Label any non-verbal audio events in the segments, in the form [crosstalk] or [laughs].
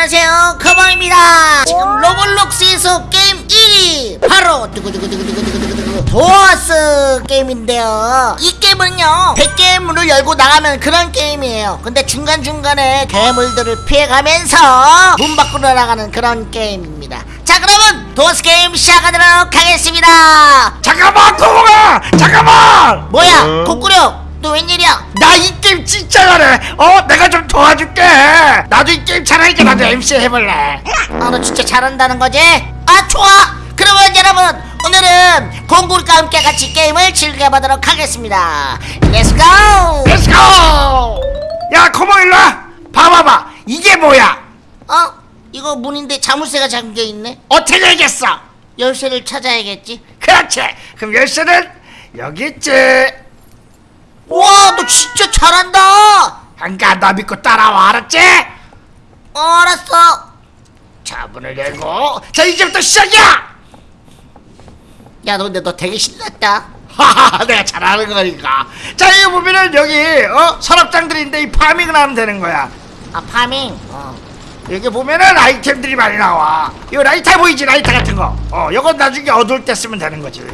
안녕하세요. 커버입니다. 지금 로블록스에서 게임 1위. 바로 두구두구두구두구두구두구 도어스 게임인데요. 이 게임은요 100개의 문을 열고 나가면 그런 게임이에요. 근데 중간중간에 괴물들을 피해가면서 문 밖으로 나가는 그런 게임입니다. 자 그러면 도어스 게임 시작하도록 하겠습니다. 잠깐만 고봉아 잠깐만! 뭐야? 코꾸력 너 웬일이야? 나 이 게임 진짜 잘해. 어 내가 좀 도와줄게. 나도 이 게임 잘하니까 나도 MC 해볼래. 아 너 진짜 잘한다는 거지? 아 좋아. 그러면 여러분 오늘은 공굴과 함께 같이 게임을 즐겨보도록 하겠습니다. let's go let's go 야 고봉 일로 와. 봐봐봐. 이게 뭐야? 어? 이거 문인데 자물쇠가 잠겨있네? 어떻게 되겠어? 열쇠를 찾아야겠지? 그렇지. 그럼 열쇠는 여기 있지. 우 와 너 진짜 잘한다. 안가 나 믿고 따라와 알았지? 어 알았어. 자 문을 열고 자 이제부터 시작이야! 야 너 근데 너 되게 신났다. 하하 [laughs] 내가 잘하는 거니까. 자 여기 보면은 여기 어 서랍장들인데 이 farming을 하면 되는 거야. 아 farming? 어. 여기 보면은 아이템들이 많이 나와. 이거 라이터 보이지? 라이터 같은 거어 요건 나중에 어두울 때 쓰면 되는 거지.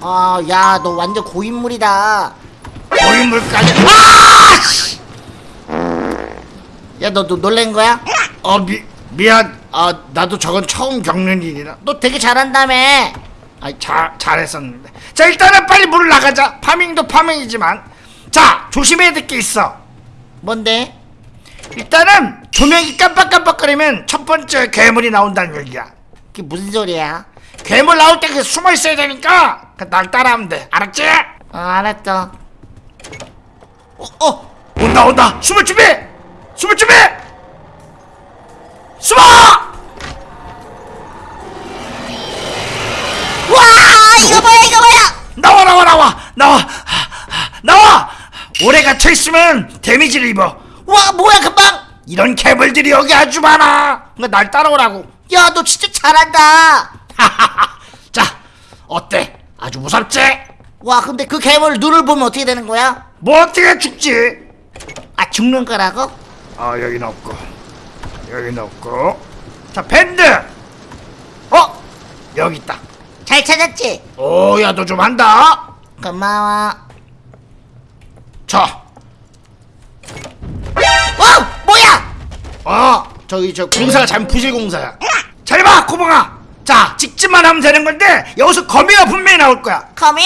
어, 야, 너 완전 고인물이다. 고인물까지 아! 씨! 야, 너, 너 놀란 거야? 어 미, 미안 아 나도 저건 처음 겪는 일이라 너 되게 잘한다며. 아이 잘 잘했었는데 자 일단은 빨리 물을 나가자 파밍도 파밍이지만 자 조심해야 될 게 있어 뭔데? 일단은 조명이 깜빡깜빡거리면 첫 번째 괴물이 나온다는 얘기야 그게 무슨 소리야? 괴물 나올 때 그 숨어 있어야 되니까 그날 따라하면 돼 알았지? 어, 알았어. 어, 어. 온다 온다. 숨을 준비! 숨을 준비! 숨어! 와, 이거 뭐야, 이거 뭐야? 나와 나와 나와. 나와. 하, 하, 나와. 오래 갇혀 있으면 데미지를 입어. 와, 뭐야, 금방? 이런 괴물들이 여기 아주 많아. 날 따라오라고. 야, 너 진짜 잘한다. [laughs] 자 어때? 아주 무섭지? 와, 근데 그 괴물 눈을 보면 어떻게 되는 거야? 뭐 어떻게 죽지? 아, 죽는 거라고? 아 여기는 없고 여기는 없고 자 밴드 어 여기 있다 잘 찾았지? 오야 너 좀 한다 고마워. 자 어, 뭐야? 어, 저기 저 공사가 잘못 부실 공사야. 잘 봐, 고봉아. 자, 직진만 하면 되는 건데 여기서 거미가 분명히 나올 거야. 거미?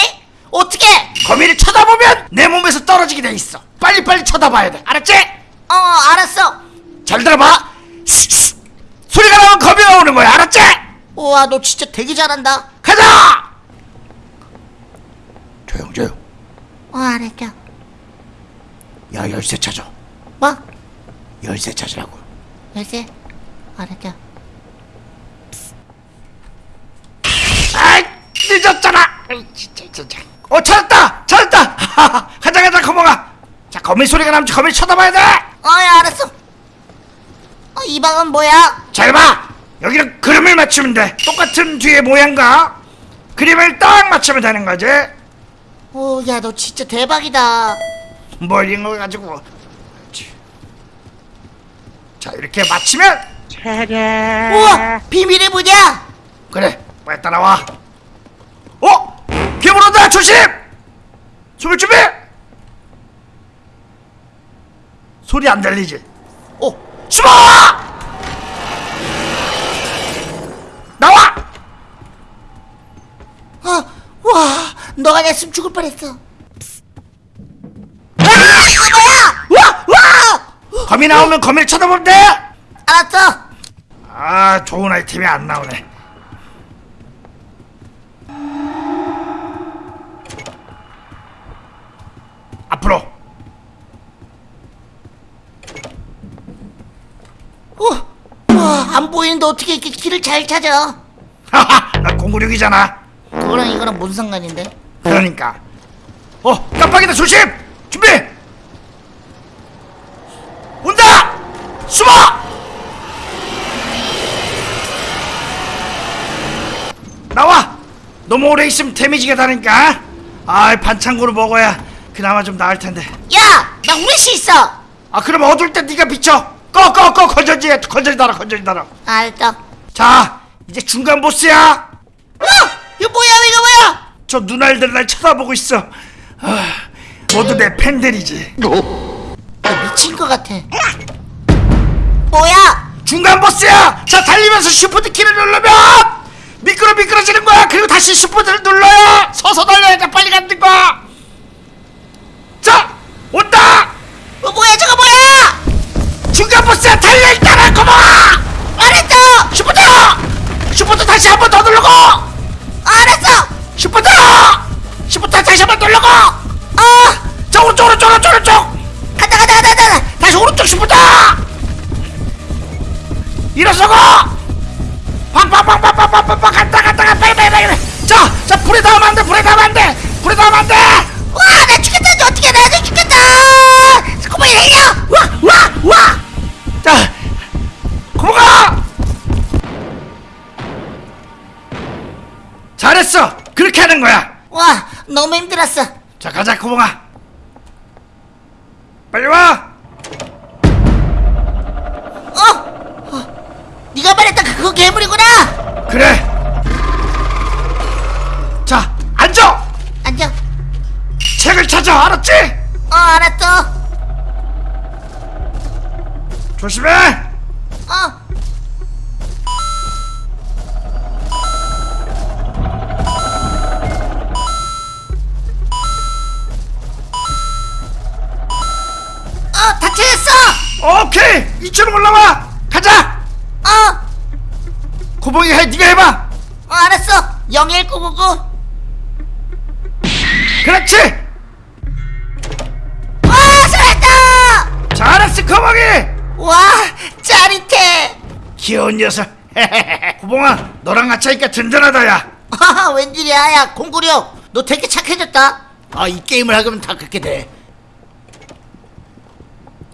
어떻게? 거미를 쳐다보면 내 몸에서 떨어지게 돼 있어. 빨리 빨리 쳐다봐야 돼. 알았지? 어, 알았어. 잘 들어봐. 스스. 소리가 나면 거미가 오는 거야. 알았지? 우와, 너 진짜 되게 잘한다. 가자. 조용 조용. 어, 알았죠. 야 열쇠 찾아. 뭐? 열쇠 찾으라고. 열쇠? 알았죠. 아, 늦었잖아. 진짜 진짜. 어 찾았다, 찾았다. [laughs] 가자 가자 거봉아. 자 거미 소리가 나면 거미 쳐다봐야 돼. 어, 야, 알았어. 어, 이 방은 뭐야? 잘 봐! 여기는 그림을 맞추면 돼. 똑같은 뒤에 모양과 그림을 딱 맞추면 되는 거지. 오, 야, 너 진짜 대박이다. 뭐 이런 거 가지고. 자, 이렇게 맞추면 우와, 비밀의 문이야. 그래. 빨리 따라와. 어? 괴물 온다. 조심! 숨을 준비! 소리 안 들리지? 어, 숨어! 나와! 어, 와, 너가 냈으면 죽을 뻔했어. 아, 이거 뭐야? 와! 와! 거미 나오면 거미를 돼! 알았어. 아 좋은 아이템이 안 나오네 어, 와, 안 보이는데 어떻게 이렇게 길을 잘 찾아? 하하 나 공구력이잖아. 그거랑 이거랑 뭔 상관인데? 그러니까. 어 깜빡이다 조심! 준비! 온다! 숨어! 나와! 너무 오래 있으면 데미지가 다니까. 아 반창고로 먹어야 그나마 좀 나을 텐데. 야! 나 후레쉬 있어! 아 그럼 어두울 때 네가 비춰 꺼꺼꺼 건전지 건전지 달아 건전지 달아. 알았어 자 이제 중간 보스야. 어! 이거 뭐야 이거 뭐야! 저 눈알들 날 쳐다보고 있어. 아, 모두 내 팬들이지. 너 미친 것 같아. 뭐야! 중간 보스야! 자 달리면서 shift 키를 누르면 미끄러 미끄러지는 거야. 그리고 다시 shift를 눌러야 서서 달려야 돼. 빨리 가는 거자 온다! 어, 뭐야 저거 뭐야! 중간 보스야 달려 있다라 고마워 알았어! shift shift 다시 한 번 더 누르고 알았어! shift shift 다시 한 번 누르고 어! 자 오른쪽 오른쪽 오른쪽 오른쪽 잘했어. 그렇게 하는 거야. 와 너무 힘들었어. 자 가자 고모가 빨리 와. 어? 어 네가 말했던 그거 괴물이구나! 그래. 자 앉아. 앉아. 책을 찾아 알았지? 어 알았어. 조심해. 어 어, 오케이 이쪽으로 올라와 가자 어, 고봉이 해 네가 해봐 어 알았어. 01999. 그렇지 와, 살았다! 잘했어 고봉이 와, 짜릿해. 귀여운 녀석 [laughs] 고봉아 너랑 같이 하니까 든든하다 야 아, [laughs] 웬일이야, 야, 공구령. 너 되게 착해졌다. 아, 이 게임을 하면 다 그렇게 돼.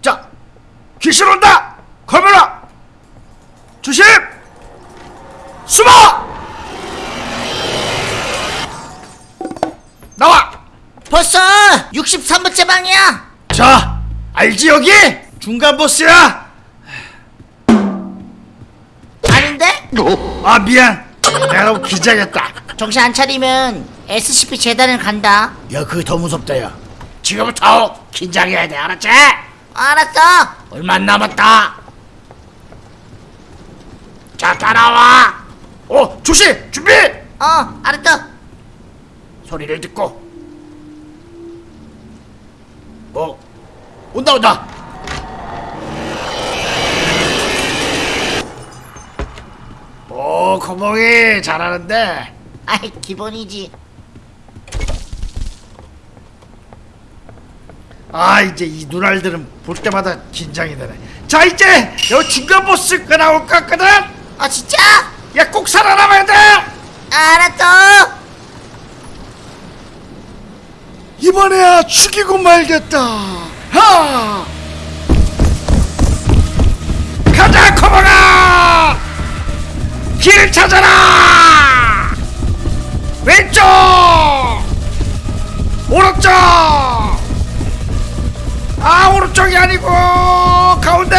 자, 귀신 온다! 카메라! 조심! 숨어! 나와! 벌써 63번째 방이야. 자, 알지 여기? 중간 보스야! 아닌데? 아, 미안. 내가 너무 기자겠다. 정신 안 차리면 SCP 재단을 간다. 야, 그게 더 무섭다, 야. 지금부터 긴장해야 돼, 알았지? 알았어. 얼마 안 남았다. 자, 따라와! 어, 조심! 준비! 어, 알았어. 소리를 듣고 뭐 온다 온다 오 거봉이 잘하는데 아이, 기본이지. 아 이제 이 눈알들은 볼 때마다 긴장이 되네. 자 이제 여 중간 보스가 나올 것 같거든? 아, 진짜? 야 꼭 살아남아야 돼! 알았어. 이번에야 죽이고 말겠다. 하! 가자 코모가! 길 찾아라! 왼쪽! 오른쪽 아 오른쪽이 아니고 가운데!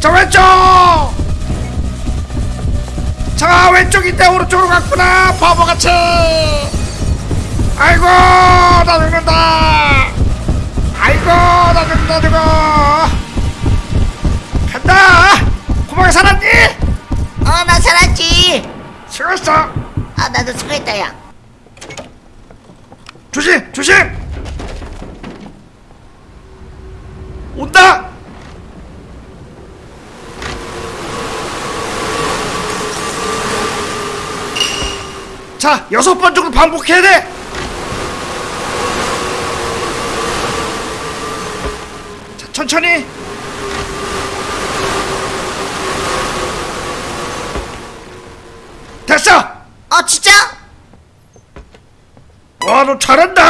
자 왼쪽! 자 왼쪽인데 오른쪽으로 갔구나 바보같이! 아이고 나 죽는다! 아이고 나 죽는다 죽어 간다! 고마워 살았니? 어, 나 살았지. 수고했어. 아, 나도 수고했다, 야. 조심 조심 온다! 자 여섯 번 정도 반복해야 돼! 자, 천천히! 됐어! 어, 진짜? 와 너 잘한다?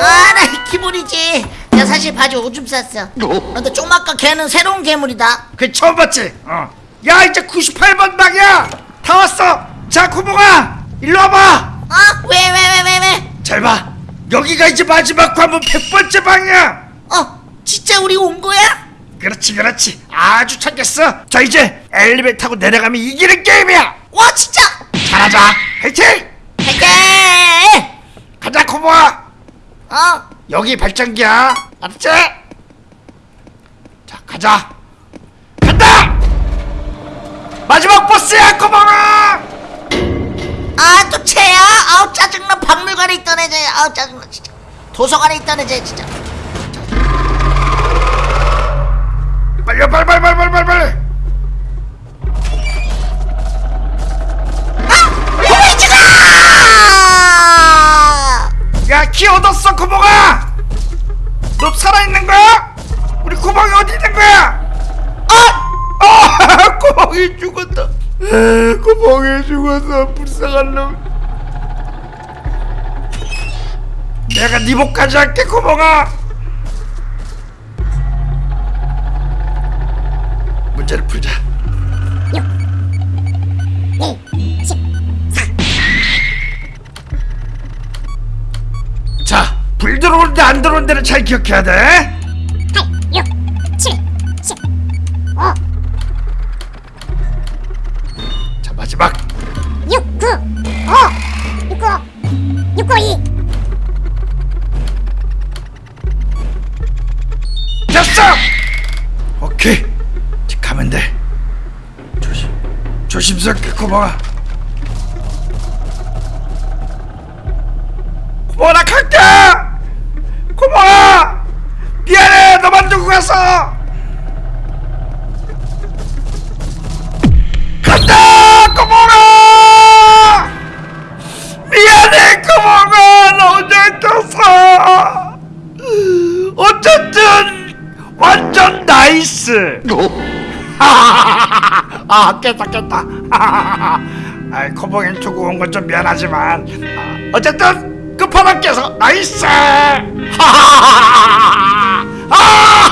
아, 나 기분이지. 내가 사실 바지 오줌 쌌어. 근데 쪽막과 걔는 새로운 괴물이다. 그 처음 봤지? 어. 야 이제 98번 방이야 다 왔어 자 구봉아 일로 와봐 어? 왜, 왜, 왜, 왜, 왜? 잘봐 여기가 이제 마지막 관문 100번째 방이야 어? 진짜 우리 온 거야? 그렇지 그렇지 아주 착했어 자 이제 엘리베이터 타고 내려가면 이기는 게임이야 와, 진짜! 잘하자 화이팅 갈게! 가자 코모아 어? 여기 발전기야 알았지? 자 가자 간다 마지막 보스야 코모아 아, 또 쟤야? 아우, 짜증나. 박물관에 있던 애지. 아우, 짜증나, 진짜. 도서관에 있던 애지, 진짜. 빨리 빨리 빨리 빨리 빨리 빨리 빨리 보이지가! 야키 얻었어 코모가 너 살아있는 거야? 우리 코모이 어디 있는 거야? 아! 아! [laughs] 코모이 죽었다 [laughs] 코모이 죽었어 불쌍한 놈 내가 네 목까지 할게 코모가 문제를 풀자 자, 안 들어오는 데는 잘 기억해야 돼. 6, 7, 10, 5, 자, 마지막. 6, 9, 5, 6, 9, 6, 9, 2. 됐어! 오케이. 이제 가면 돼. 조심. 조심스럽게 고마워. 고마워, 나 갈게! 아 깼다 깼다. [laughs] 아이 커버갱 투구 온건 좀 미안하지만 아, 어쨌든 끝판왕 깨서 나이스. [laughs]